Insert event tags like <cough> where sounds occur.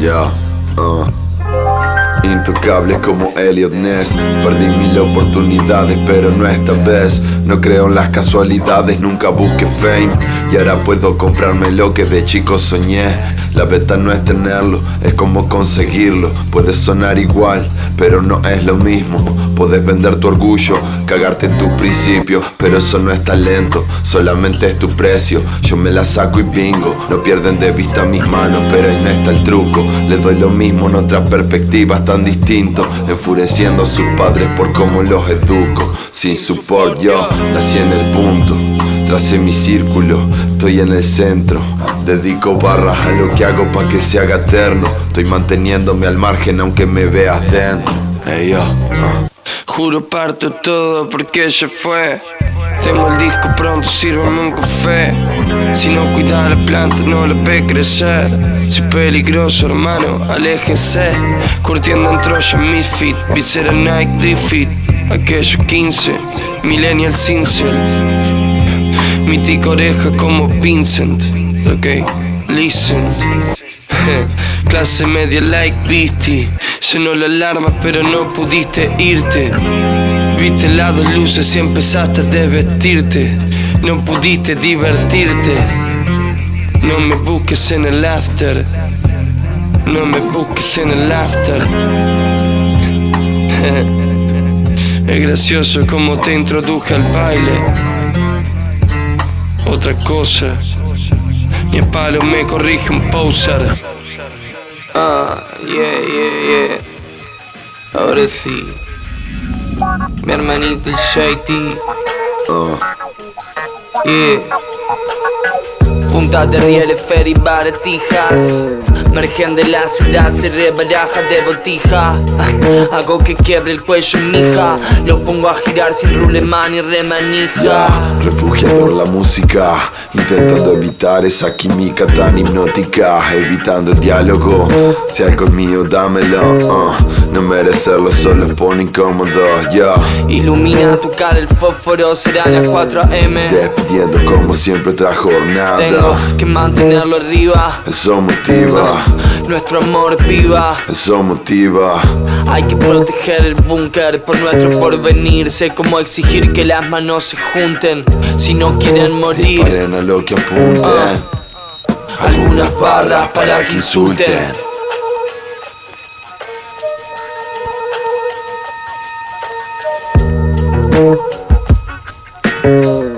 Ya, uh. Intocable como Elliot Ness. Perdí mil oportunidades pero no esta vez. No creo en las casualidades, nunca busqué fame. Y ahora puedo comprarme lo que de chico soñé La beta no es tenerlo, es como conseguirlo. Puede sonar igual, pero no es lo mismo. Puedes vender tu orgullo, cagarte en tus principios Pero eso no es talento, solamente es tu precio. Yo me la saco y bingo, no pierden de vista mis manos Pero no está el truco, les doy lo mismo en otra perspectiva tan distinto Enfureciendo a sus padres por cómo los educo. Sin support yo nací en el punto Tracé mi círculo, estoy en el centro Dedico barras a lo que hago pa' que se haga eterno. Estoy manteniéndome al margen aunque me veas dentro. Hey yo, uh. Juro parto todo porque ella fue. Tengo el disco pronto, sírvame un café. Si no cuida la planta, no la ve crecer. Si peligroso, hermano, aléjese Curtiendo en Troya, Misfit Visera Nike, Defeat. Aquellos 15, Millennial Sincere Mítica oreja como Vincent. Ok, listen. <laughs> Clase media like Beastie Sonó la alarma pero no pudiste irte. Viste el lado luces y empezaste a desvestirte. No pudiste divertirte. No me busques en el after. No me busques en el after. <laughs> Es gracioso como te introduje al baile Otra cosa Mi palo me corrige un poser Ah, yeah, yeah, yeah Ahora sí mi hermanito el Shady. Uh. Yeah. Punta de rieles, ferry, baratijas. Margen de la ciudad se rebaraja de botija. Hago que quiebre el cuello mija. Lo pongo a girar sin rulemán y remanija. Refugiado en la música Intentando evitar esa química tan hipnótica Evitando el diálogo. Si algo es mío dámelo uh. No merecerlo solo pone incómodo yeah. Ilumina tu cara el fósforo será las 4 am Despidiendo como siempre otra jornada. Tengo que mantenerlo arriba. Eso motiva nuestro amor viva. Eso motiva. Hay que proteger el búnker por nuestro porvenir. Sé cómo exigir que las manos se junten. Si no quieren morir. Disparen a lo que apunten. Uh. Algunas barras para que insulten. Thank